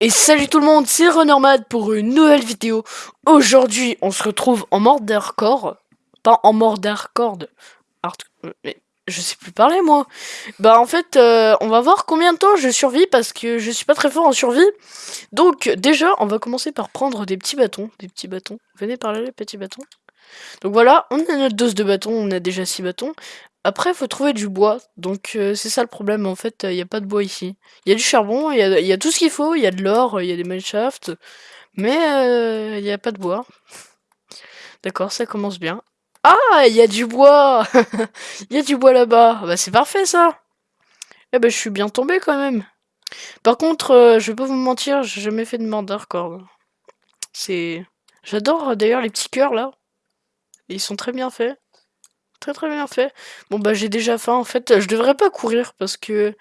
Et salut tout le monde, c'est Renormad pour une nouvelle vidéo. Aujourd'hui, on se retrouve en mort. Pas en mort. Mais je sais plus parler moi. Bah en fait, euh, on va voir combien de temps je survis parce que je suis pas très fort en survie. Donc déjà, on va commencer par prendre des petits bâtons. Des petits bâtons. Venez par là les petits bâtons. Donc voilà, on a notre dose de bâtons, on a déjà 6 bâtons. Après, faut trouver du bois. Donc, euh, c'est ça le problème. En fait, il n'y a pas de bois ici. Il y a du charbon, il y, a, tout ce qu'il faut. Il y a de l'or, il y a des mineshafts. Mais il n'y a pas de bois. D'accord, ça commence bien. Ah, il y a du bois Il y a du bois là-bas. Bah, c'est parfait, ça. Eh ben, je suis bien tombé, quand même. Par contre, je vais pas vous mentir, j'ai jamais fait de quoi. C'est... J'adore, d'ailleurs, les petits cœurs, là. Ils sont très bien faits. Très bien fait. Bon bah j'ai déjà faim en fait. Je devrais pas courir parce que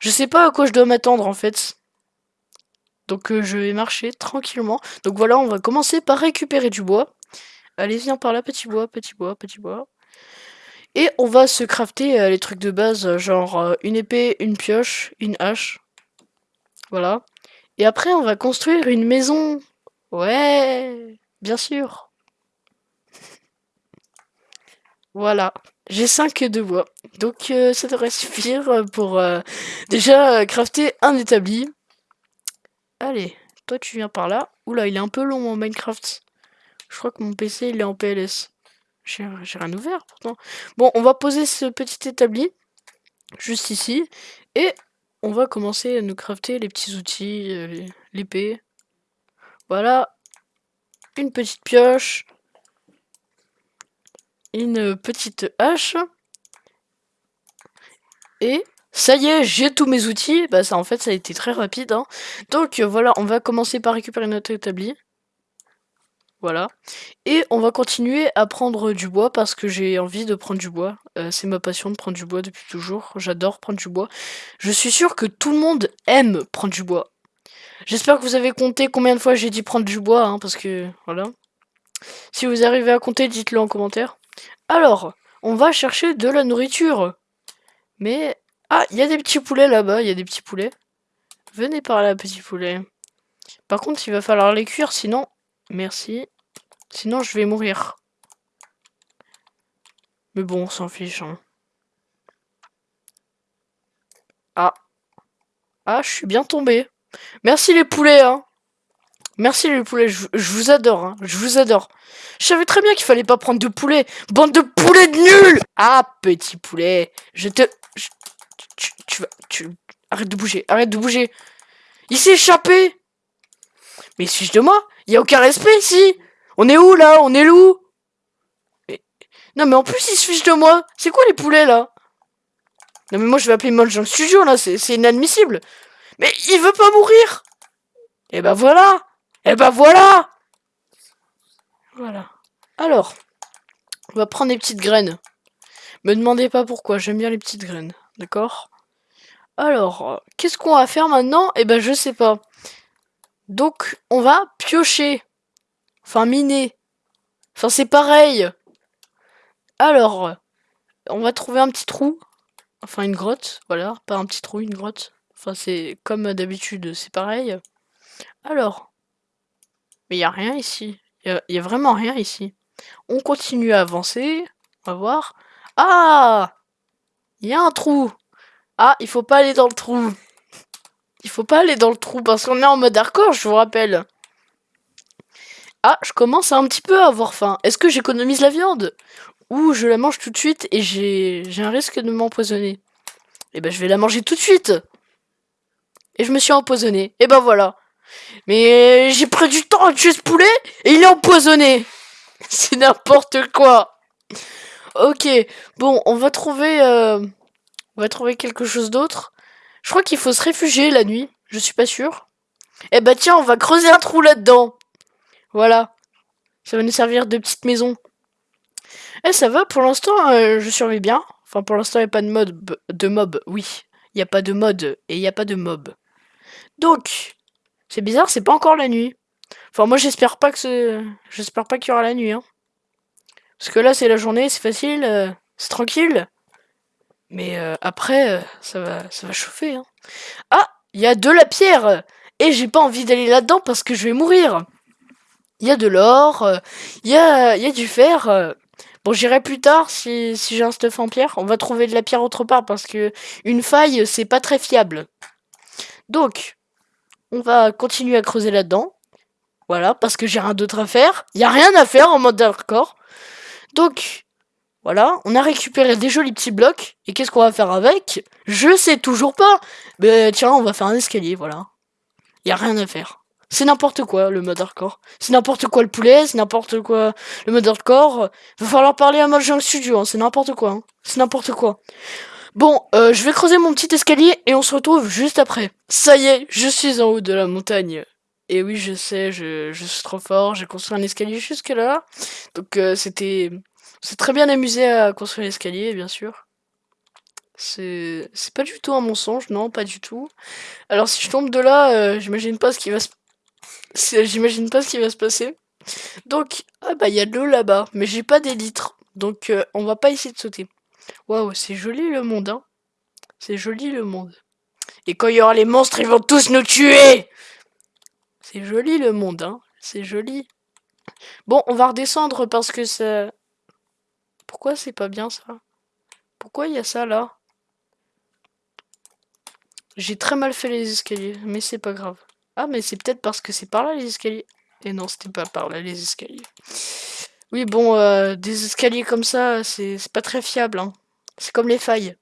je sais pas à quoi je dois m'attendre en fait. Donc euh, je vais marcher tranquillement. Donc voilà, on va commencer par récupérer du bois. Allez, viens par là, petit bois, petit bois, petit bois. Et on va se crafter euh, les trucs de base, genre euh, une épée, une pioche, une hache. Voilà. Et après, on va construire une maison. Ouais, bien sûr. Voilà, j'ai 5 de bois. Donc euh, ça devrait suffire pour euh, déjà crafter un établi. Allez, toi tu viens par là. Oula, il est un peu long en Minecraft. Je crois que mon PC il est en PLS. J'ai rien ouvert pourtant. Bon, on va poser ce petit établi juste ici. Et on va commencer à nous crafter les petits outils, euh, l'épée. Voilà, une petite pioche, une petite hache. Et ça y est, j'ai tous mes outils. Bah ça en fait ça a été très rapide. Hein. Donc voilà, on va commencer par récupérer notre établi. Voilà. Et on va continuer à prendre du bois parce que j'ai envie de prendre du bois. Euh, c'est ma passion de prendre du bois depuis toujours. J'adore prendre du bois. Je suis sûr que tout le monde aime prendre du bois. J'espère que vous avez compté combien de fois j'ai dit prendre du bois, hein, parce que voilà. Si vous arrivez à compter, dites-le en commentaire. Alors, on va chercher de la nourriture. Mais... Ah, il y a des petits poulets là-bas, il y a des petits poulets. Venez par là, petits poulets. Par contre, il va falloir les cuire, sinon... Merci. Sinon, je vais mourir. Mais bon, on s'en fiche. Hein. Ah. Ah, je suis bien tombé. Merci les poulets, hein. Merci les poulets, je, vous adore, hein. je vous adore. Je savais très bien qu'il fallait pas prendre de poulet. Bande de poulets de nuls Ah, petit poulet, je te... tu, vas... Tu, arrête de bouger, arrête de bouger. Il s'est échappé Mais suis-je de moi? Il a aucun respect ici On est où, là? On est loup? Non, mais en plus, il se fiche de moi. C'est quoi les poulets, là? Non, mais moi, je vais appeler le Studio, là. C'est inadmissible. Mais il veut pas mourir Et eh ben voilà et eh ben voilà Voilà. Alors, on va prendre des petites graines. Me demandez pas pourquoi, j'aime bien les petites graines. D'accord? Alors, qu'est-ce qu'on va faire maintenant? Eh ben, je sais pas. Donc, on va piocher. Enfin, miner. Enfin, c'est pareil. Alors, on va trouver un petit trou. Enfin, une grotte. Voilà, pas un petit trou, une grotte. Enfin, c'est comme d'habitude, c'est pareil. Alors, mais il n'y a rien ici. Il n'y a, vraiment rien ici. On continue à avancer. On va voir. Ah Il y a un trou. Ah, il faut pas aller dans le trou. Il faut pas aller dans le trou parce qu'on est en mode hardcore, je vous rappelle. Ah, je commence à un petit peu avoir faim. Est-ce que j'économise la viande? Ou je la mange tout de suite et j'ai un risque de m'empoisonner? Eh ben, je vais la manger tout de suite. Et je me suis empoisonné. Et eh ben voilà. Mais j'ai pris du temps à tuer ce poulet et il est empoisonné. C'est n'importe quoi. Ok, bon, on va trouver, euh, on va trouver quelque chose d'autre. Je crois qu'il faut se réfugier la nuit. Je suis pas sûr. Eh bah tiens, on va creuser un trou là-dedans. Voilà. Ça va nous servir de petite maison. Eh, ça va, pour l'instant, euh, je survis bien. Enfin, pour l'instant, il n'y a pas de mode, de mob, oui. Il n'y a pas de mode et il n'y a pas de mob. Donc, c'est bizarre, c'est pas encore la nuit. Enfin, moi, j'espère pas que ce... J'espère pas qu'il y aura la nuit, hein. Parce que là, c'est la journée, c'est facile, euh, c'est tranquille. Mais euh, après, euh, ça, va, ça va chauffer, hein. Ah Il y a de la pierre Et j'ai pas envie d'aller là-dedans parce que je vais mourir. Il y a de l'or, il y, a, y a du fer. Bon, j'irai plus tard si, si j'ai un stuff en pierre. On va trouver de la pierre autre part parce que une faille, c'est pas très fiable. Donc, on va continuer à creuser là-dedans. Voilà, parce que j'ai rien d'autre à faire. Il a rien à faire en mode hardcore. Donc, voilà, on a récupéré des jolis petits blocs. Et qu'est-ce qu'on va faire avec? Je sais toujours pas. Mais tiens, on va faire un escalier, voilà. Il a rien à faire. C'est n'importe quoi le mode hardcore. C'est n'importe quoi le poulet, c'est n'importe quoi le mode hardcore. Va falloir parler à Mahjong Studio, hein. c'est n'importe quoi. Hein. C'est n'importe quoi. Bon, euh, je vais creuser mon petit escalier et on se retrouve juste après. Ça y est, je suis en haut de la montagne. Et oui, je sais, je, suis trop fort, j'ai construit un escalier jusque là. Donc euh, c'était... C'est très bien amusé à construire l'escalier, bien sûr. C'est pas du tout un mensonge, non, pas du tout. Alors si je tombe de là, euh, j'imagine pas ce qui va se... J'imagine pas ce qui va se passer. Donc, ah bah il y a de l'eau là-bas, mais j'ai pas d'élytres. Donc euh, on va pas essayer de sauter. Waouh, c'est joli le monde, hein. C'est joli le monde. Et quand il y aura les monstres, ils vont tous nous tuer C'est joli le monde, hein. C'est joli. Bon, on va redescendre parce que ça... Pourquoi c'est pas bien ça? Pourquoi il y a ça là? J'ai très mal fait les escaliers, mais c'est pas grave. Ah, mais c'est peut-être parce que c'est par là les escaliers. Et non, c'était pas par là les escaliers. Oui, bon, euh, des escaliers comme ça, c'est pas très fiable. Hein. C'est comme les failles.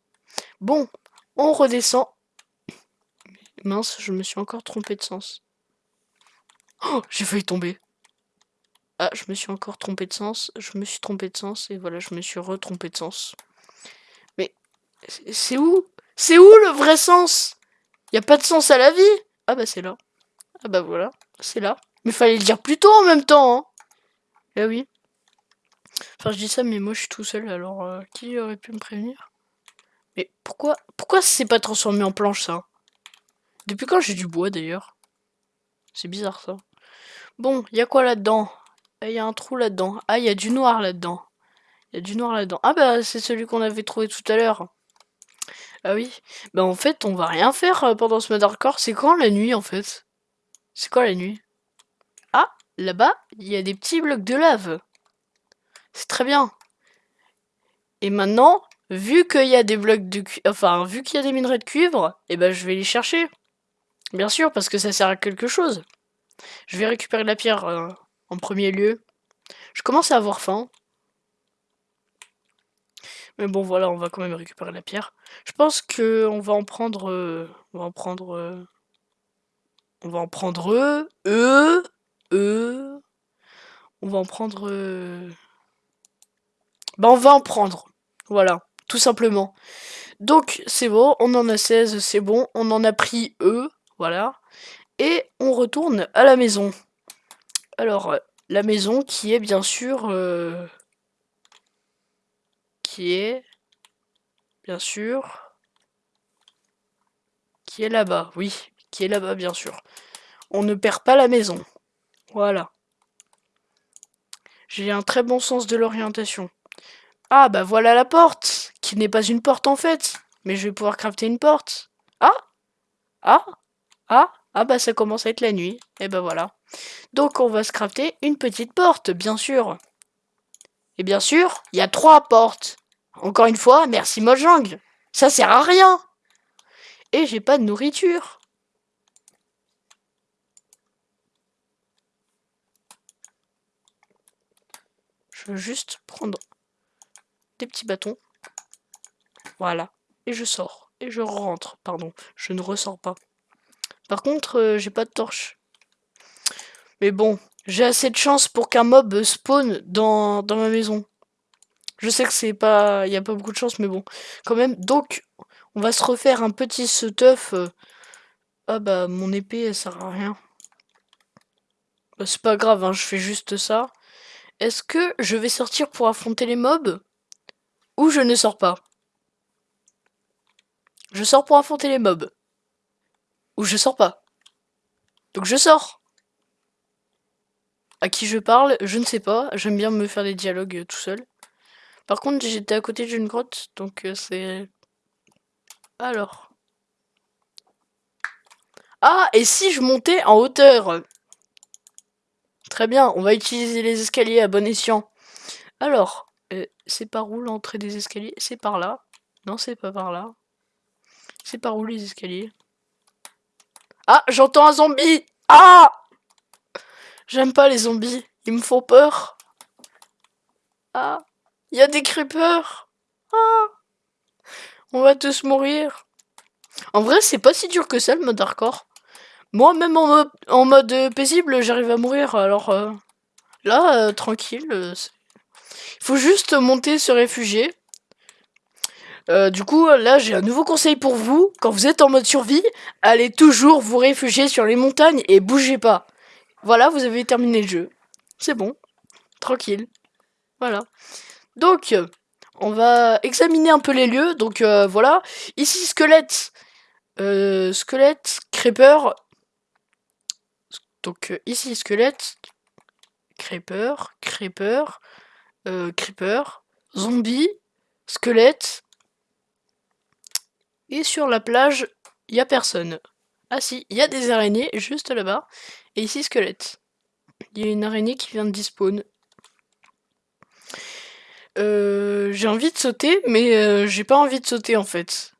Bon, on redescend. Mince, je me suis encore trompé de sens. Oh, j'ai failli tomber. Ah, je me suis encore trompé de sens. Je me suis trompé de sens. Et voilà, je me suis retrompé de sens. Mais, c'est où? C'est où le vrai sens? Y a pas de sens à la vie? Ah bah c'est là. Ah bah voilà, c'est là. Mais fallait le dire plus tôt en même temps, hein Eh oui. Enfin, je dis ça, mais moi, je suis tout seul, alors euh, qui aurait pu me prévenir? Mais pourquoi pourquoi c'est pas transformé en planche, ça? Depuis quand j'ai du bois, d'ailleurs? C'est bizarre, ça. Bon, il y a quoi là-dedans? Il y a un trou là-dedans. Ah, il y a du noir là-dedans. Il y a du noir là-dedans. Ah bah, c'est celui qu'on avait trouvé tout à l'heure. Ah oui. Bah en fait, on va rien faire euh, pendant ce mode hardcore. C'est quand la nuit, en fait? C'est quoi la nuit? Ah, là-bas, il y a des petits blocs de lave. C'est très bien. Et maintenant, vu qu'il y a des blocs de cuivre, enfin, vu qu'il y a des minerais de cuivre, eh ben, je vais les chercher. Bien sûr, parce que ça sert à quelque chose. Je vais récupérer la pierre euh, en premier lieu. Je commence à avoir faim. Mais bon, voilà, on va quand même récupérer la pierre. Je pense que on va en prendre... Euh, on va en prendre... Euh, on va en prendre... eux, eux... On va en prendre... Bah on va en prendre. Voilà, tout simplement. Donc c'est bon, on en a 16, c'est bon, on en a pris eux, voilà. Et on retourne à la maison. Alors, la maison qui est bien sûr... Euh, qui est... Bien sûr... Qui est là-bas, oui, qui est là-bas bien sûr. On ne perd pas la maison. Voilà. J'ai un très bon sens de l'orientation. Ah, bah voilà la porte, qui n'est pas une porte en fait. Mais je vais pouvoir crafter une porte. Ah Ah Ah Ah bah ça commence à être la nuit. Et bah voilà. Donc on va se crafter une petite porte, bien sûr. Et bien sûr, il y a trois portes. Encore une fois, merci Mojang. Ça sert à rien. Et j'ai pas de nourriture. Je veux juste prendre petits bâtons. Voilà. Et je sors. Et je rentre. Pardon. Je ne ressors pas. Par contre, euh, j'ai pas de torche. Mais bon, j'ai assez de chance pour qu'un mob spawn dans, dans ma maison. Je sais que c'est pas... Il n'y a pas beaucoup de chance, mais bon. Quand même. Donc, on va se refaire un petit stuff. Ah bah, mon épée, elle sert à rien. Bah, c'est pas grave, hein, je fais juste ça. Est-ce que je vais sortir pour affronter les mobs? Ou je ne sors pas. Je sors pour affronter les mobs. Ou je sors pas. Donc je sors. À qui je parle, je ne sais pas. J'aime bien me faire des dialogues euh, tout seul. Par contre, j'étais à côté d'une grotte, donc euh, c'est... Alors. Ah, et si je montais en hauteur? Très bien, on va utiliser les escaliers à bon escient. Alors, euh, c'est par où l'entrée des escaliers? C'est par là. Non, c'est pas par là. C'est par où les escaliers? Ah, j'entends un zombie Ah J'aime pas les zombies, ils me font peur. Ah, il y a des creepers. Ah On va tous mourir. En vrai, c'est pas si dur que ça, le mode hardcore. Moi, même en mode, euh, paisible, j'arrive à mourir. Alors euh, là, euh, tranquille. Faut juste monter, se réfugier. du coup, là, j'ai un nouveau conseil pour vous. Quand vous êtes en mode survie, allez toujours vous réfugier sur les montagnes et bougez pas. Voilà, vous avez terminé le jeu. C'est bon. Tranquille. Voilà. Donc, on va examiner un peu les lieux. Donc, voilà. Ici, squelette. squelette, creeper, donc euh, ici squelette, creeper, creeper, euh, creeper, zombie, squelette. Et sur la plage, il y a personne. Ah si, il y a des araignées juste là-bas. Et ici squelette. Il y a une araignée qui vient de despawn. Euh, j'ai envie de sauter, mais j'ai pas envie de sauter en fait.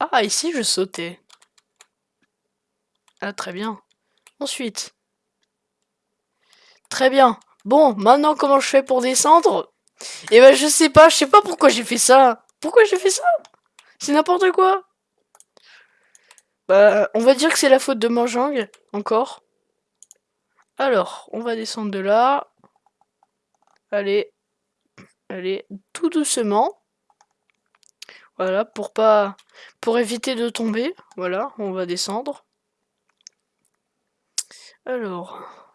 Ah, ici je sautais. Ah, très bien. Ensuite. Très bien. Bon, maintenant, comment je fais pour descendre? Eh ben, je sais pas. Je sais pas pourquoi j'ai fait ça. Pourquoi j'ai fait ça? C'est n'importe quoi. Bah, on va dire que c'est la faute de Manjang, encore. Alors, on va descendre de là. Allez. Allez, tout doucement. Voilà, pour pas... Pour éviter de tomber. Voilà, on va descendre. Alors.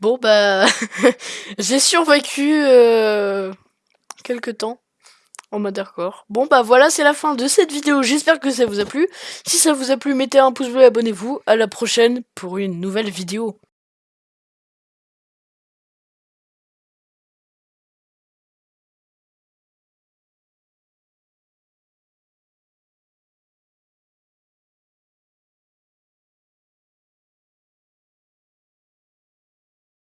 Bon bah j'ai survécu euh, quelques temps en mode hardcore. Bon bah voilà c'est la fin de cette vidéo, j'espère que ça vous a plu. Si ça vous a plu mettez un pouce bleu abonnez-vous. À la prochaine pour une nouvelle vidéo.